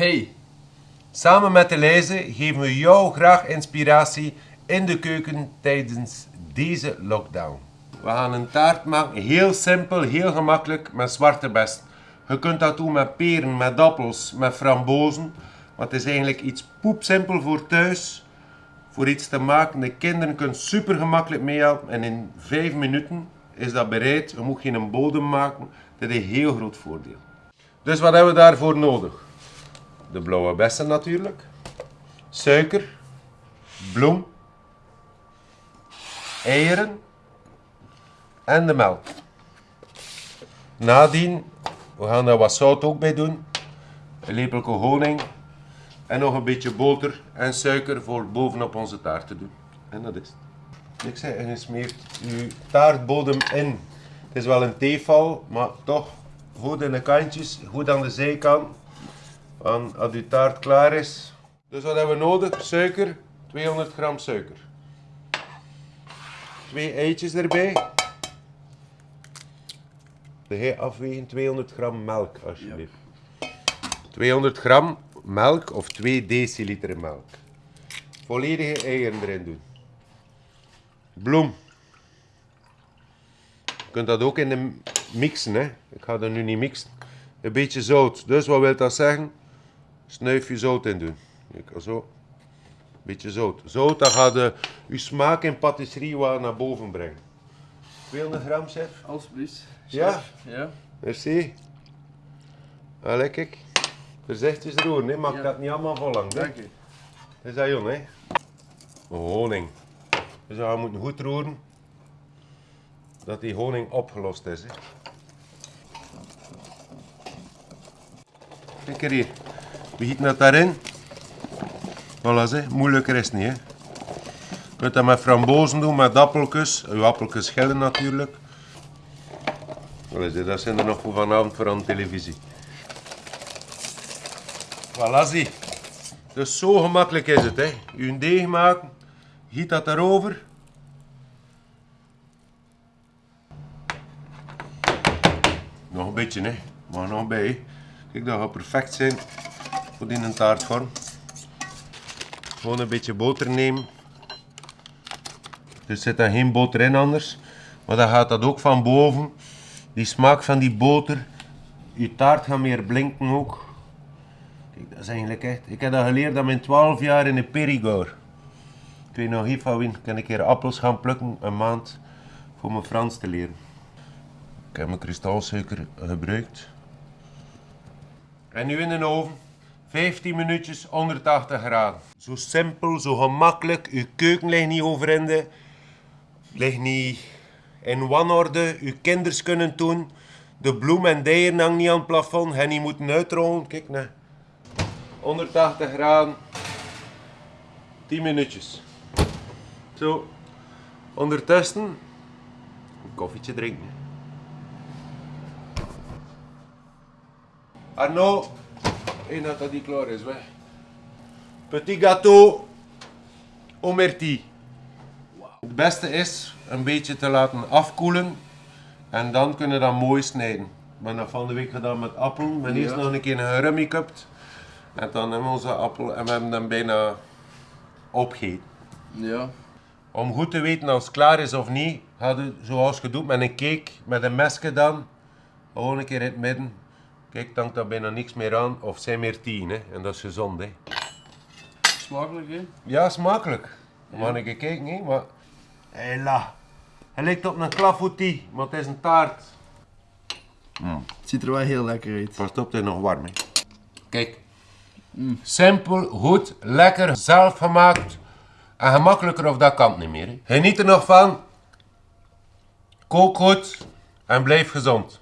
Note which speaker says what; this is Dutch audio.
Speaker 1: Hey,
Speaker 2: Samen met de geven we jou graag inspiratie in de keuken tijdens deze lockdown. We gaan een taart maken, heel simpel, heel gemakkelijk, met zwarte best. Je kunt dat doen met peren, met appels, met frambozen. Maar het is eigenlijk iets poepsimpel voor thuis, voor iets te maken. De kinderen kunnen super gemakkelijk meehelpen en in 5 minuten is dat bereid. Je moet geen bodem maken, dat is een heel groot voordeel. Dus wat hebben we daarvoor nodig? De blauwe bessen natuurlijk, suiker, bloem, eieren en de melk. Nadien, we gaan daar wat zout ook bij doen, een lepeltje honing en nog een beetje boter en suiker voor bovenop onze taart te doen. En dat is het. Ik zei, en je smeert je taartbodem in. Het is wel een theeval, maar toch goed in de kantjes, goed aan de zijkant. Want als uw taart klaar is. Dus wat hebben we nodig? Suiker, 200 gram suiker. Twee eitjes erbij. De afwegen 200 gram melk alsjeblieft. 200 gram melk of 2 deciliter melk. Volledige eieren erin doen. Bloem. Je kunt dat ook in de mixen, hè. Ik ga dat nu niet mixen. Een beetje zout. Dus wat wil dat zeggen? Snuifje zout in doen. Kijk, zo. Beetje zout. Zout, dat gaat de, uw smaak in patisserie wat naar boven brengen. 200 gram, chef.
Speaker 1: alsjeblieft.
Speaker 2: Ja?
Speaker 1: Ja.
Speaker 2: Merci. Allee, kijk. Voorzichtig roeren, hè. Maak
Speaker 1: Ja.
Speaker 2: dat niet allemaal vol lang.
Speaker 1: Dank u.
Speaker 2: Dat is dat, jong, hè. Honing. Dus we moeten goed roeren. Dat die honing opgelost is, hè. Kijk er hier. We gieten dat daarin. Voilà, hè. moeilijker is het niet. Hè. Je kunt dat met frambozen doen, met appeltjes. Uw appeltjes schillen natuurlijk. Zie, dat zijn er nog voor vanavond voor aan de televisie. Voilà, zie. Dus zo gemakkelijk is het. Hè. Uw deeg maken, giet dat erover. Nog een beetje, hè. maar nog bij. hè. Kijk, dat gaat perfect zijn voor die een taartvorm. Gewoon een beetje boter nemen. Er zit dan geen boter in anders. Maar dan gaat dat ook van boven. Die smaak van die boter. Je taart gaat meer blinken ook. Kijk, dat is eigenlijk echt... Ik heb dat geleerd aan mijn 12 jaar in de Périgord. Ik weet nog niet van wie. Ik kan een keer appels gaan plukken, een maand, voor mijn Frans te leren. Ik heb mijn kristalsuiker gebruikt. En nu in de oven. 15 minuutjes 180 graden. Zo simpel, zo gemakkelijk. Uw keuken ligt niet overinde. Ligt niet in wanorde. Uw kinders kunnen doen. De bloem en de eieren hangen niet aan het plafond. En die moeten uitrollen. Kijk, nee. 180 graden. 10 minuutjes. Zo. Ondertussen een koffietje drinken. Arno, dat die klaar is, weg. Petit gâteau au myrtille. Het beste is een beetje te laten afkoelen en dan kunnen we dat mooi snijden. Ik ben dat van de week gedaan met appel. Ik ben eerst nog een keer gerummy cupt. En dan hebben we onze appel en we hebben hem bijna opgegeten.
Speaker 1: Ja.
Speaker 2: Om goed te weten als het klaar is of niet, ga je zoals je doet met een cake, met een mesje dan. Gewoon een keer in het midden. Kijk, dan hangt daar bijna niks meer aan. Of zijn meer tien, hè. En dat is gezond, hè.
Speaker 1: Smakelijk, hè?
Speaker 2: Ja, smakelijk. Mag ik even kijken, hè. Maar... Hela. Hij lijkt op een clafoutis, maar het is een taart.
Speaker 1: Het ziet er wel heel lekker uit.
Speaker 2: Pas op, het is nog warm, hè. Kijk. Simpel, goed, lekker, zelf gemaakt. En gemakkelijker of dat kan het niet meer. Hè. Geniet er nog van. Kook goed en blijf gezond.